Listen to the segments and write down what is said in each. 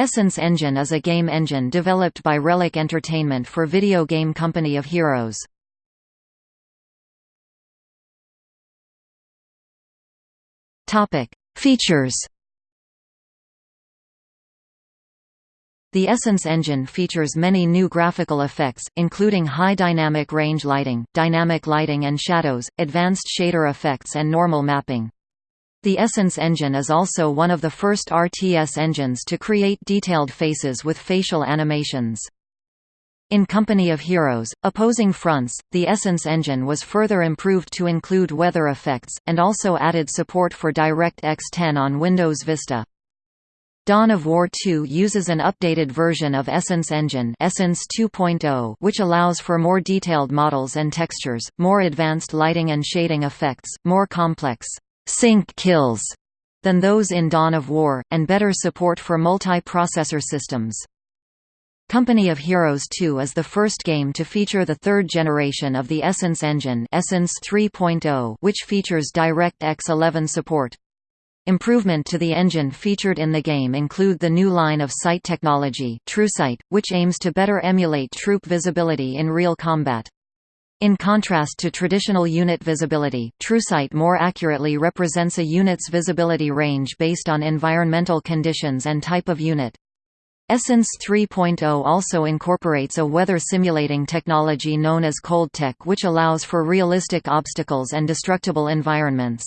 Essence Engine is a game engine developed by Relic Entertainment for video game Company of Heroes. Features The Essence engine features many new graphical effects, including high dynamic range lighting, dynamic lighting and shadows, advanced shader effects and normal mapping. The Essence engine is also one of the first RTS engines to create detailed faces with facial animations. In Company of Heroes, Opposing Fronts, the Essence engine was further improved to include weather effects, and also added support for DirectX 10 on Windows Vista. Dawn of War 2 uses an updated version of Essence Engine Essence 2.0 which allows for more detailed models and textures, more advanced lighting and shading effects, more complex sync kills than those in Dawn of War, and better support for multi-processor systems. Company of Heroes 2 is the first game to feature the third generation of the Essence engine Essence 3.0 which features DirectX 11 support. Improvement to the engine featured in the game include the new line of sight technology TrueSight, which aims to better emulate troop visibility in real combat. In contrast to traditional unit visibility, TrueSight more accurately represents a unit's visibility range based on environmental conditions and type of unit. Essence 3.0 also incorporates a weather simulating technology known as ColdTech which allows for realistic obstacles and destructible environments.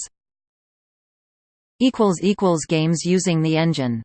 Games using the engine